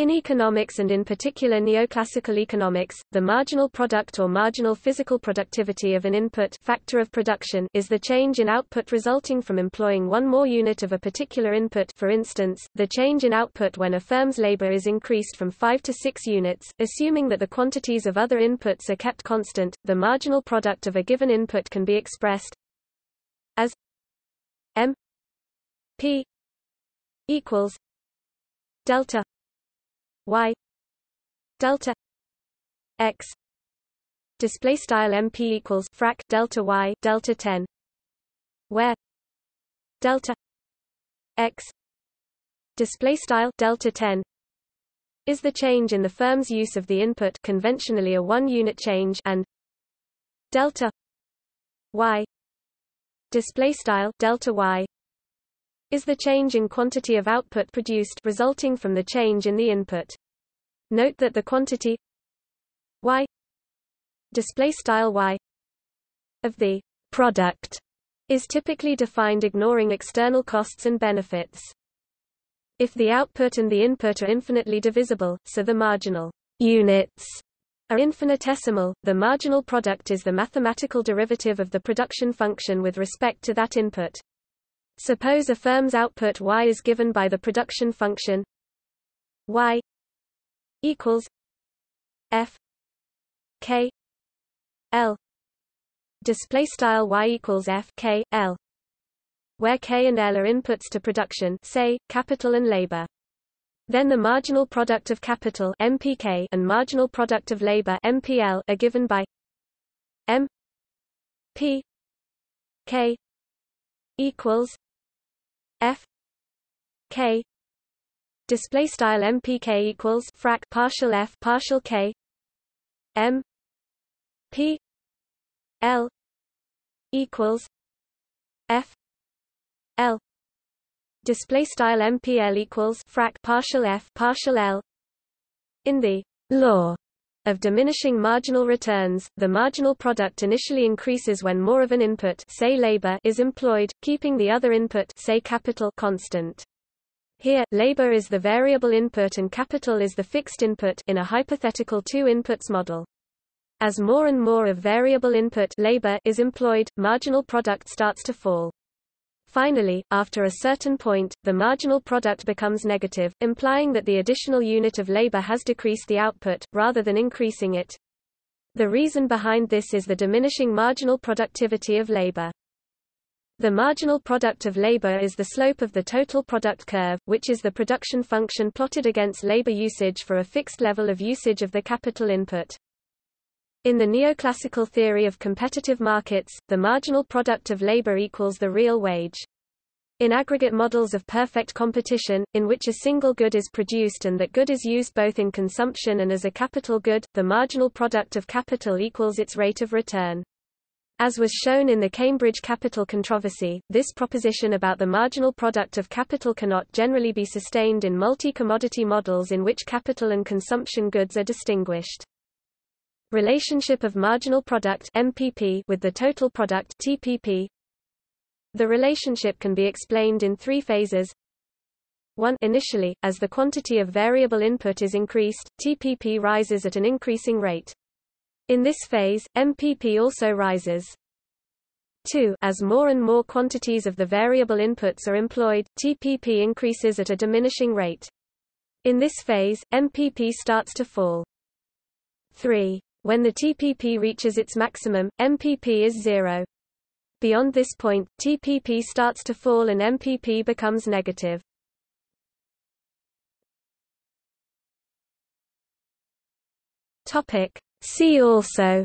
In economics and in particular neoclassical economics, the marginal product or marginal physical productivity of an input factor of production is the change in output resulting from employing one more unit of a particular input. For instance, the change in output when a firm's labor is increased from 5 to 6 units, assuming that the quantities of other inputs are kept constant, the marginal product of a given input can be expressed as m p equals delta y delta x display style mp equals frac delta y delta 10 where delta x display style delta 10 is the change in the firm's use of the input conventionally a one unit change and delta y display style delta y is the change in quantity of output produced resulting from the change in the input. Note that the quantity y display style y of the product is typically defined ignoring external costs and benefits. If the output and the input are infinitely divisible, so the marginal units are infinitesimal, the marginal product is the mathematical derivative of the production function with respect to that input. Suppose a firm's output y is given by the production function y equals f k l. Display style y equals f k l where k and l are inputs to production say capital and labor. Then the marginal product of capital MPK and marginal product of labor MPL are given by M P K equals F K display style MPK equals frac partial F partial K M P L equals F L display style MPL equals frac partial F partial L in the law of diminishing marginal returns, the marginal product initially increases when more of an input say labor is employed, keeping the other input say capital constant. Here, labor is the variable input and capital is the fixed input in a hypothetical two inputs model. As more and more of variable input labor is employed, marginal product starts to fall. Finally, after a certain point, the marginal product becomes negative, implying that the additional unit of labor has decreased the output, rather than increasing it. The reason behind this is the diminishing marginal productivity of labor. The marginal product of labor is the slope of the total product curve, which is the production function plotted against labor usage for a fixed level of usage of the capital input. In the neoclassical theory of competitive markets, the marginal product of labor equals the real wage. In aggregate models of perfect competition, in which a single good is produced and that good is used both in consumption and as a capital good, the marginal product of capital equals its rate of return. As was shown in the Cambridge capital controversy, this proposition about the marginal product of capital cannot generally be sustained in multi-commodity models in which capital and consumption goods are distinguished. Relationship of marginal product MPP with the total product TPP. The relationship can be explained in three phases. 1. Initially, as the quantity of variable input is increased, TPP rises at an increasing rate. In this phase, MPP also rises. 2. As more and more quantities of the variable inputs are employed, TPP increases at a diminishing rate. In this phase, MPP starts to fall. 3. When the TPP reaches its maximum, MPP is zero. Beyond this point, TPP starts to fall and MPP becomes negative. Topic. See also